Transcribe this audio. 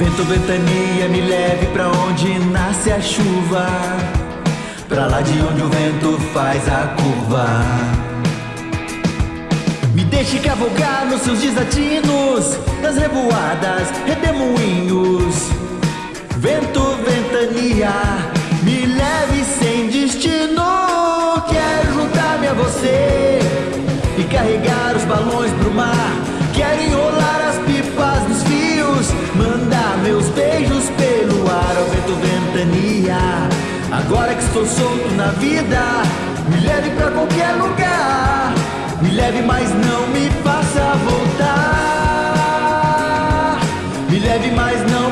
Vento, ventania, me leve pra onde nasce a chuva. Pra lá de onde o vento faz a curva. Me deixe cavalgar nos seus desatinos, nas revoadas, redemoinhos. Vento, ventania, me leve sem destino. Quero juntar-me a você e carregar Agora que estou solto na vida, me leve pra qualquer lugar. Me leve, mas não me faça voltar. Me leve, mas não